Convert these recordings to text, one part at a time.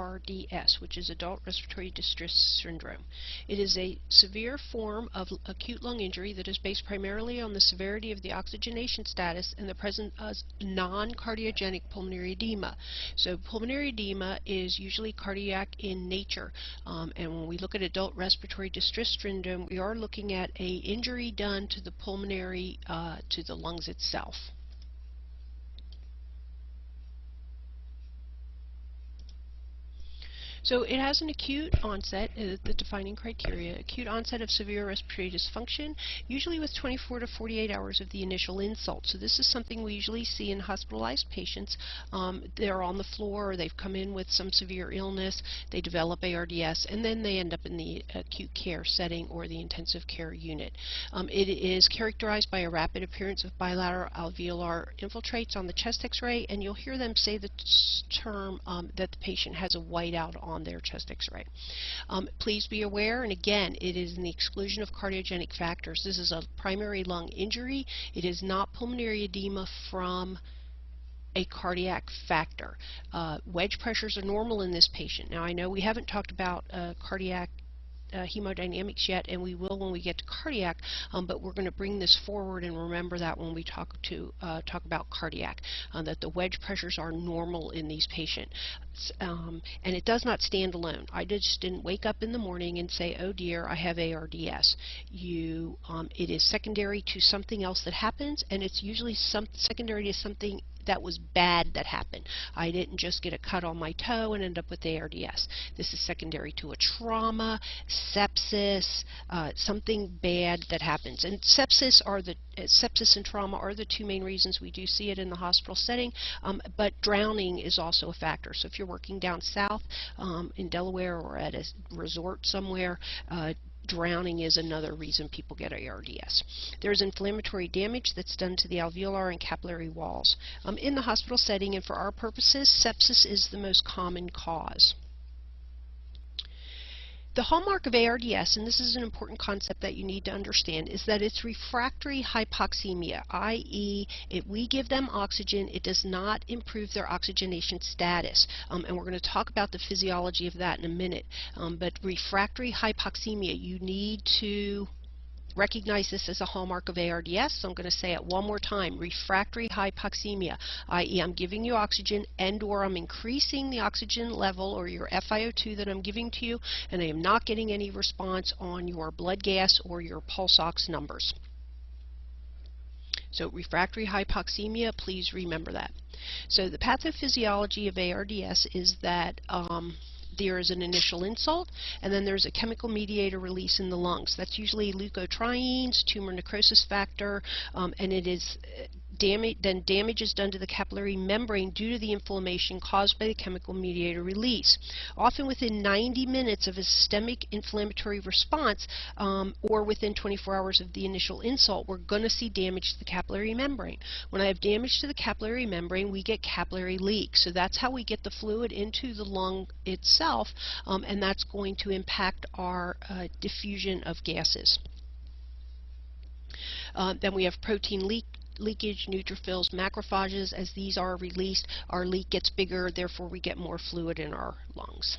ARDS, which is Adult Respiratory Distress Syndrome. It is a severe form of acute lung injury that is based primarily on the severity of the oxygenation status and the presence of non-cardiogenic pulmonary edema. So pulmonary edema is usually cardiac in nature, um, and when we look at adult respiratory distress syndrome, we are looking at a injury done to the pulmonary, uh, to the lungs itself. So it has an acute onset, uh, the defining criteria, acute onset of severe respiratory dysfunction, usually with 24 to 48 hours of the initial insult. So this is something we usually see in hospitalized patients. Um, they're on the floor, or they've come in with some severe illness, they develop ARDS, and then they end up in the acute care setting or the intensive care unit. Um, it is characterized by a rapid appearance of bilateral alveolar infiltrates on the chest x-ray, and you'll hear them say the term um, that the patient has a whiteout their chest x-ray. Um, please be aware, and again, it is in the exclusion of cardiogenic factors. This is a primary lung injury. It is not pulmonary edema from a cardiac factor. Uh, wedge pressures are normal in this patient. Now I know we haven't talked about uh, cardiac uh, hemodynamics yet, and we will when we get to cardiac, um, but we're going to bring this forward and remember that when we talk to uh, talk about cardiac, uh, that the wedge pressures are normal in these patients. Um, and it does not stand alone. I just didn't wake up in the morning and say, oh dear, I have ARDS. You, um, it is secondary to something else that happens, and it's usually some secondary to something that was bad that happened. I didn't just get a cut on my toe and end up with ARDS. This is secondary to a trauma, sepsis, uh, something bad that happens. And sepsis are the uh, sepsis and trauma are the two main reasons we do see it in the hospital setting, um, but drowning is also a factor. So if you're working down south um, in Delaware or at a resort somewhere, uh, drowning is another reason people get ARDS. There's inflammatory damage that's done to the alveolar and capillary walls. Um, in the hospital setting and for our purposes, sepsis is the most common cause. The hallmark of ARDS, and this is an important concept that you need to understand, is that it's refractory hypoxemia, i.e. if we give them oxygen, it does not improve their oxygenation status. Um, and we're going to talk about the physiology of that in a minute. Um, but refractory hypoxemia, you need to recognize this as a hallmark of ARDS, so I'm going to say it one more time. Refractory hypoxemia, i.e. I'm giving you oxygen and or I'm increasing the oxygen level or your FiO2 that I'm giving to you and I am not getting any response on your blood gas or your pulse ox numbers. So refractory hypoxemia, please remember that. So the pathophysiology of ARDS is that um, there is an initial insult, and then there's a chemical mediator release in the lungs. That's usually leukotrienes, tumor necrosis factor, um, and it is damage, then damage is done to the capillary membrane due to the inflammation caused by the chemical mediator release. Often within 90 minutes of a systemic inflammatory response um, or within 24 hours of the initial insult, we're going to see damage to the capillary membrane. When I have damage to the capillary membrane, we get capillary leak. So that's how we get the fluid into the lung itself, um, and that's going to impact our uh, diffusion of gases. Uh, then we have protein leak leakage, neutrophils, macrophages, as these are released, our leak gets bigger, therefore we get more fluid in our lungs.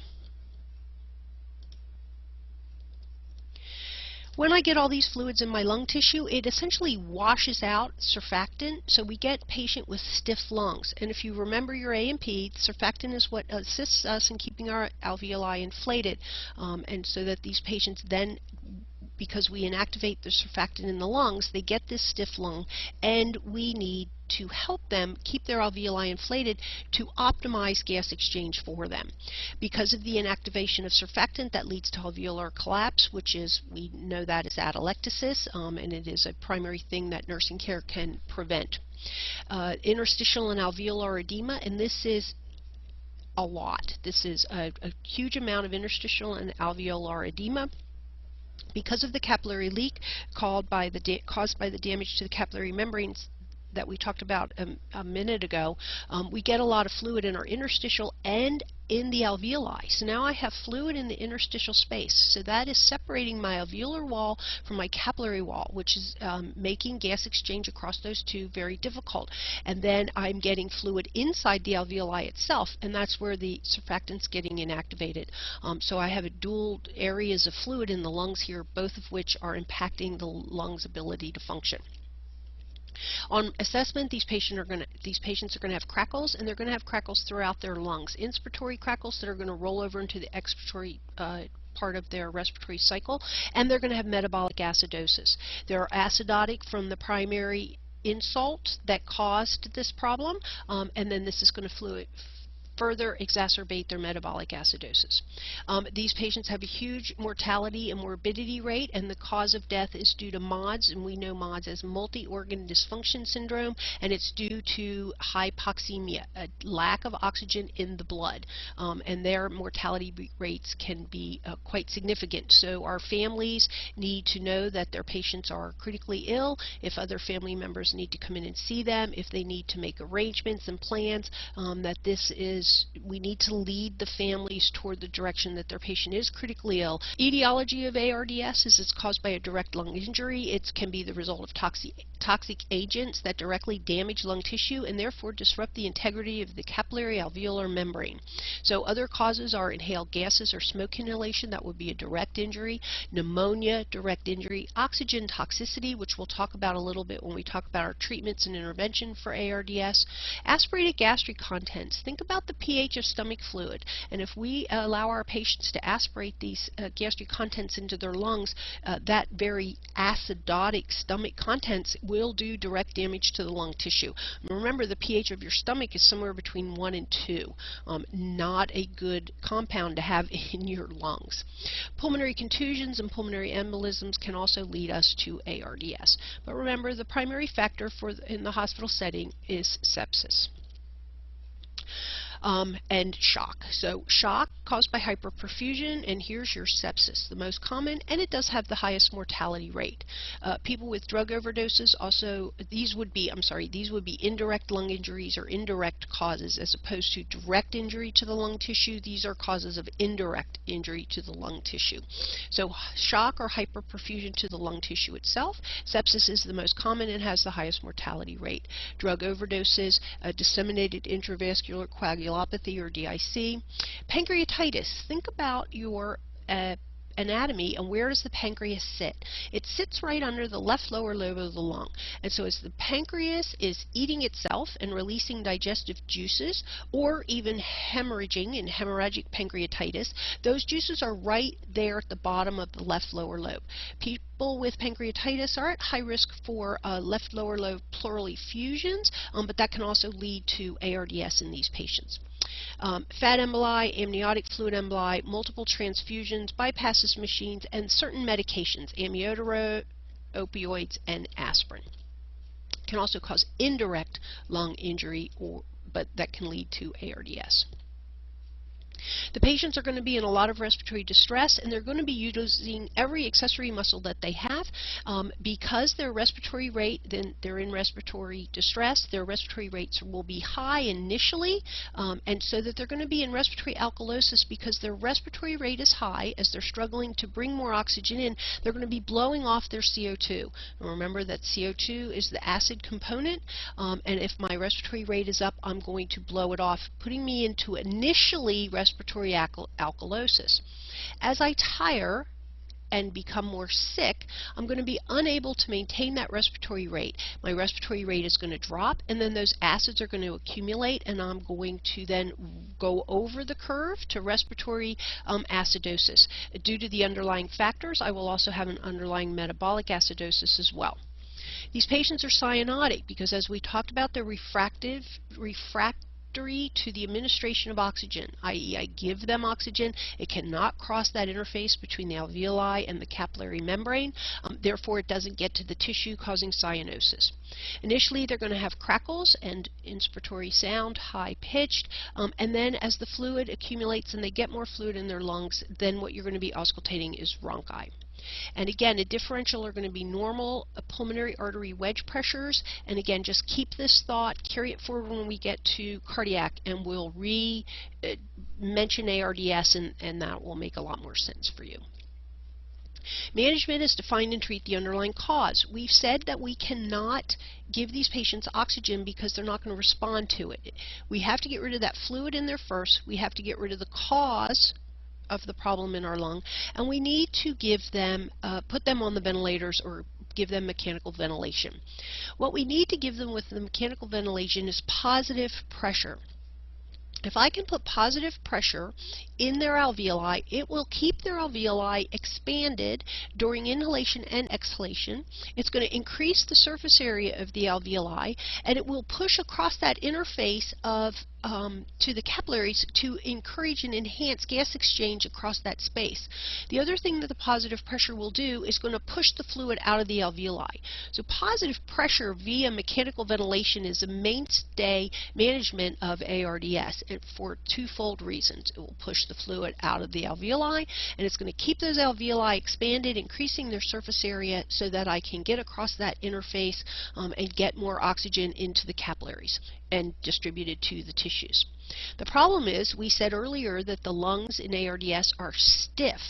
When I get all these fluids in my lung tissue, it essentially washes out surfactant, so we get patient with stiff lungs. And if you remember your A&P, surfactant is what assists us in keeping our alveoli inflated, um, and so that these patients then because we inactivate the surfactant in the lungs, they get this stiff lung, and we need to help them keep their alveoli inflated to optimize gas exchange for them. Because of the inactivation of surfactant, that leads to alveolar collapse, which is, we know that is atelectasis, um, and it is a primary thing that nursing care can prevent. Uh, interstitial and alveolar edema, and this is a lot. This is a, a huge amount of interstitial and alveolar edema because of the capillary leak caused by the, caused by the damage to the capillary membranes that we talked about a, a minute ago, um, we get a lot of fluid in our interstitial and in the alveoli. So now I have fluid in the interstitial space. So that is separating my alveolar wall from my capillary wall, which is um, making gas exchange across those two very difficult. And then I'm getting fluid inside the alveoli itself, and that's where the surfactant's getting inactivated. Um, so I have a dual areas of fluid in the lungs here, both of which are impacting the lung's ability to function. On assessment, these, patient are gonna, these patients are going to have crackles, and they're going to have crackles throughout their lungs. Inspiratory crackles that are going to roll over into the expiratory uh, part of their respiratory cycle, and they're going to have metabolic acidosis. They're acidotic from the primary insult that caused this problem, um, and then this is going to fluid further exacerbate their metabolic acidosis. Um, these patients have a huge mortality and morbidity rate, and the cause of death is due to MODS, and we know MODS as multi-organ dysfunction syndrome, and it's due to hypoxemia, a lack of oxygen in the blood, um, and their mortality rates can be uh, quite significant. So our families need to know that their patients are critically ill, if other family members need to come in and see them, if they need to make arrangements and plans, um, that this is we need to lead the families toward the direction that their patient is critically ill. Etiology of ARDS is it's caused by a direct lung injury. It can be the result of toxic, toxic agents that directly damage lung tissue and therefore disrupt the integrity of the capillary alveolar membrane. So other causes are inhaled gases or smoke inhalation, that would be a direct injury, pneumonia, direct injury, oxygen toxicity, which we'll talk about a little bit when we talk about our treatments and intervention for ARDS, aspirated gastric contents. Think about the pH of stomach fluid. And if we allow our patients to aspirate these uh, gastric contents into their lungs, uh, that very acidotic stomach contents will do direct damage to the lung tissue. Remember, the pH of your stomach is somewhere between 1 and 2. Um, not a good compound to have in your lungs. Pulmonary contusions and pulmonary embolisms can also lead us to ARDS. But remember, the primary factor for in the hospital setting is sepsis um, and shock. So shock caused by hyperperfusion, and here's your sepsis, the most common, and it does have the highest mortality rate. Uh, people with drug overdoses also, these would be, I'm sorry, these would be indirect lung injuries or indirect causes as opposed to direct injury to the lung tissue. These are causes of indirect injury to the lung tissue. So shock or hyperperfusion to the lung tissue itself. Sepsis is the most common and has the highest mortality rate. Drug overdoses, uh, disseminated intravascular coagulation, coagulopathy or DIC. Pancreatitis, think about your uh, anatomy and where does the pancreas sit? It sits right under the left lower lobe of the lung. And so as the pancreas is eating itself and releasing digestive juices or even hemorrhaging in hemorrhagic pancreatitis, those juices are right there at the bottom of the left lower lobe. People with pancreatitis are at high risk for uh, left lower lobe pleural effusions, um, but that can also lead to ARDS in these patients. Um, fat emboli, amniotic fluid emboli, multiple transfusions, bypasses machines, and certain medications, amiodarone, opioids, and aspirin. Can also cause indirect lung injury, or, but that can lead to ARDS. The patients are going to be in a lot of respiratory distress and they're going to be using every accessory muscle that they have um, because their respiratory rate, then they're in respiratory distress, their respiratory rates will be high initially um, and so that they're going to be in respiratory alkalosis because their respiratory rate is high as they're struggling to bring more oxygen in, they're going to be blowing off their CO2. And remember that CO2 is the acid component um, and if my respiratory rate is up, I'm going to blow it off, putting me into initially respiratory respiratory alkal alkalosis. As I tire and become more sick, I'm going to be unable to maintain that respiratory rate. My respiratory rate is going to drop and then those acids are going to accumulate and I'm going to then go over the curve to respiratory um, acidosis. Due to the underlying factors, I will also have an underlying metabolic acidosis as well. These patients are cyanotic because as we talked about the refractive refract to the administration of oxygen, i.e. I give them oxygen, it cannot cross that interface between the alveoli and the capillary membrane, um, therefore it doesn't get to the tissue causing cyanosis. Initially they're going to have crackles and inspiratory sound, high-pitched, um, and then as the fluid accumulates and they get more fluid in their lungs, then what you're going to be auscultating is rhonchi. And again, a differential are going to be normal uh, pulmonary artery wedge pressures. And again, just keep this thought, carry it forward when we get to cardiac, and we'll re-mention ARDS, and, and that will make a lot more sense for you. Management is to find and treat the underlying cause. We've said that we cannot give these patients oxygen because they're not going to respond to it. We have to get rid of that fluid in there first. We have to get rid of the cause of the problem in our lung, and we need to give them, uh, put them on the ventilators or give them mechanical ventilation. What we need to give them with the mechanical ventilation is positive pressure. If I can put positive pressure in their alveoli, it will keep their alveoli expanded during inhalation and exhalation. It's going to increase the surface area of the alveoli, and it will push across that interface of um, to the capillaries to encourage and enhance gas exchange across that space. The other thing that the positive pressure will do is going to push the fluid out of the alveoli. So positive pressure via mechanical ventilation is a mainstay management of ARDS for twofold reasons. It will push the fluid out of the alveoli and it's going to keep those alveoli expanded, increasing their surface area so that I can get across that interface um, and get more oxygen into the capillaries and distributed to the tissues. The problem is, we said earlier that the lungs in ARDS are stiff.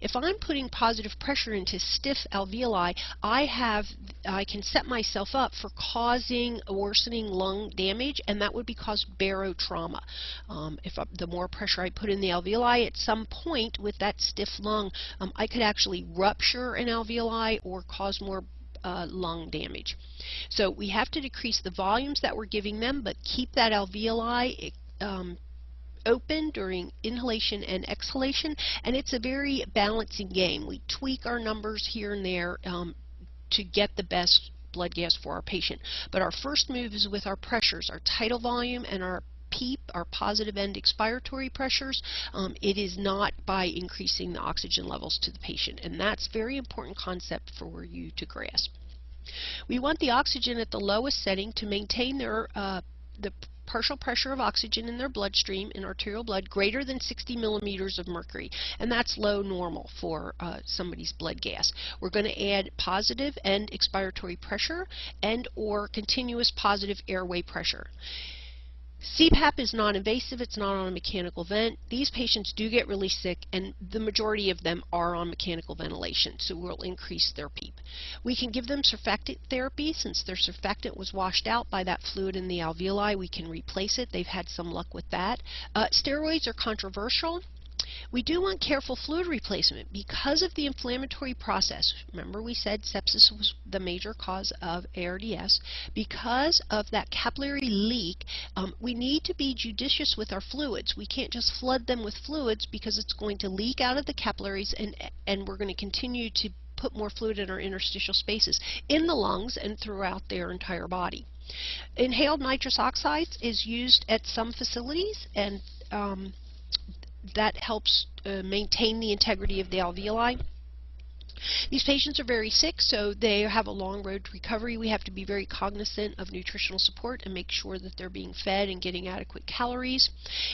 If I'm putting positive pressure into stiff alveoli, I have I can set myself up for causing worsening lung damage, and that would be caused barotrauma. Um, if I, the more pressure I put in the alveoli, at some point with that stiff lung, um, I could actually rupture an alveoli or cause more uh, lung damage. So we have to decrease the volumes that we're giving them, but keep that alveoli um, open during inhalation and exhalation, and it's a very balancing game. We tweak our numbers here and there um, to get the best blood gas for our patient. But our first move is with our pressures, our tidal volume and our PEEP, our positive end expiratory pressures, um, it is not by increasing the oxygen levels to the patient. And that's very important concept for you to grasp. We want the oxygen at the lowest setting to maintain their uh, the partial pressure of oxygen in their bloodstream in arterial blood greater than 60 millimeters of mercury and that's low normal for uh, somebody's blood gas. We're going to add positive end expiratory pressure and or continuous positive airway pressure. CPAP is non-invasive, it's not on a mechanical vent. These patients do get really sick and the majority of them are on mechanical ventilation, so we'll increase their PEEP. We can give them surfactant therapy since their surfactant was washed out by that fluid in the alveoli, we can replace it. They've had some luck with that. Uh, steroids are controversial. We do want careful fluid replacement because of the inflammatory process. Remember we said sepsis was the major cause of ARDS. Because of that capillary leak, um, we need to be judicious with our fluids. We can't just flood them with fluids because it's going to leak out of the capillaries and, and we're going to continue to put more fluid in our interstitial spaces in the lungs and throughout their entire body. Inhaled nitrous oxides is used at some facilities and um, that helps uh, maintain the integrity of the alveoli. These patients are very sick, so they have a long road to recovery. We have to be very cognizant of nutritional support and make sure that they're being fed and getting adequate calories.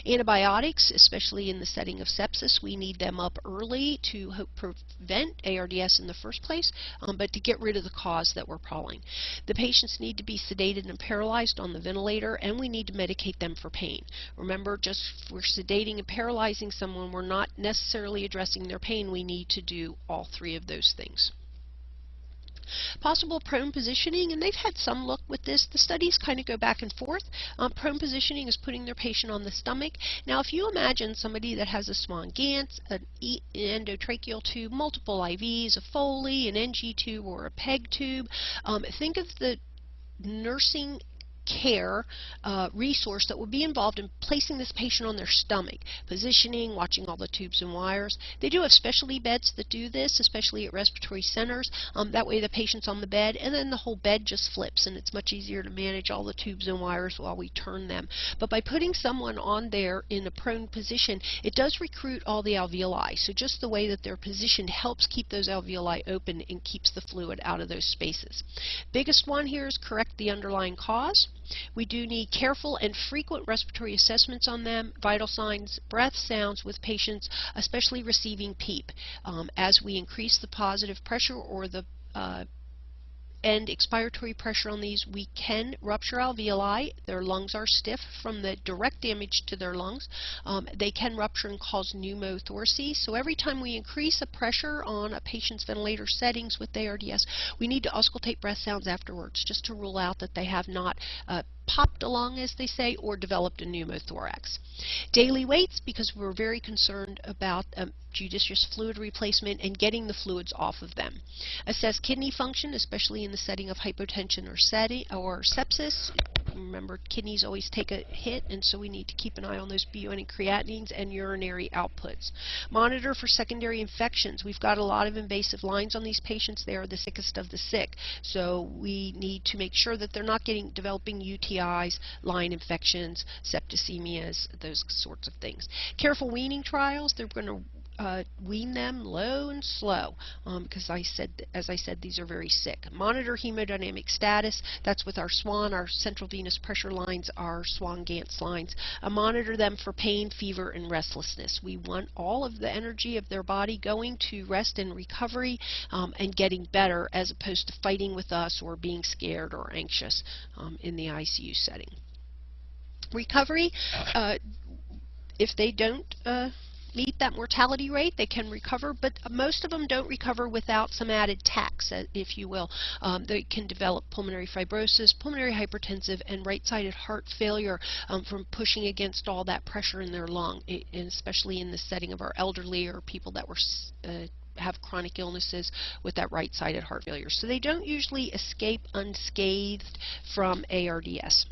Antibiotics, especially in the setting of sepsis, we need them up early to prevent ARDS in the first place, um, but to get rid of the cause that we're prolling. The patients need to be sedated and paralyzed on the ventilator, and we need to medicate them for pain. Remember, just we're sedating and paralyzing someone, we're not necessarily addressing their pain. We need to do all three of those those things. Possible prone positioning, and they've had some look with this. The studies kind of go back and forth. Um, prone positioning is putting their patient on the stomach. Now, if you imagine somebody that has a Swan Ganz, an, e endotracheal tube, multiple IVs, a Foley, an NG tube, or a PEG tube, um, think of the nursing care uh, resource that would be involved in placing this patient on their stomach, positioning, watching all the tubes and wires. They do have specialty beds that do this, especially at respiratory centers. Um, that way the patient's on the bed and then the whole bed just flips and it's much easier to manage all the tubes and wires while we turn them. But by putting someone on there in a prone position, it does recruit all the alveoli. So just the way that they're positioned helps keep those alveoli open and keeps the fluid out of those spaces. Biggest one here is correct the underlying cause. We do need careful and frequent respiratory assessments on them, vital signs, breath sounds with patients, especially receiving PEEP. Um, as we increase the positive pressure or the uh, and expiratory pressure on these, we can rupture alveoli. Their lungs are stiff from the direct damage to their lungs. Um, they can rupture and cause pneumothoraces. So every time we increase a pressure on a patient's ventilator settings with ARDS, we need to auscultate breath sounds afterwards just to rule out that they have not uh, popped along, as they say, or developed a pneumothorax. Daily weights, because we're very concerned about um, judicious fluid replacement and getting the fluids off of them. Assess kidney function, especially in the setting of hypotension or, or sepsis. Remember, kidneys always take a hit, and so we need to keep an eye on those BUN and creatinines and urinary outputs. Monitor for secondary infections. We've got a lot of invasive lines on these patients. They are the sickest of the sick, so we need to make sure that they're not getting developing UTIs, line infections, septicemias, those sorts of things. Careful weaning trials. They're going to uh, wean them low and slow because um, I said, as I said, these are very sick. Monitor hemodynamic status. That's with our SWAN, our central venous pressure lines, our SWAN-Ganz lines. Uh, monitor them for pain, fever, and restlessness. We want all of the energy of their body going to rest and recovery um, and getting better as opposed to fighting with us or being scared or anxious um, in the ICU setting. Recovery, uh, if they don't uh, meet that mortality rate, they can recover, but most of them don't recover without some added tax, uh, if you will. Um, they can develop pulmonary fibrosis, pulmonary hypertensive, and right-sided heart failure um, from pushing against all that pressure in their lung, and especially in the setting of our elderly or people that were uh, have chronic illnesses with that right-sided heart failure. So they don't usually escape unscathed from ARDS.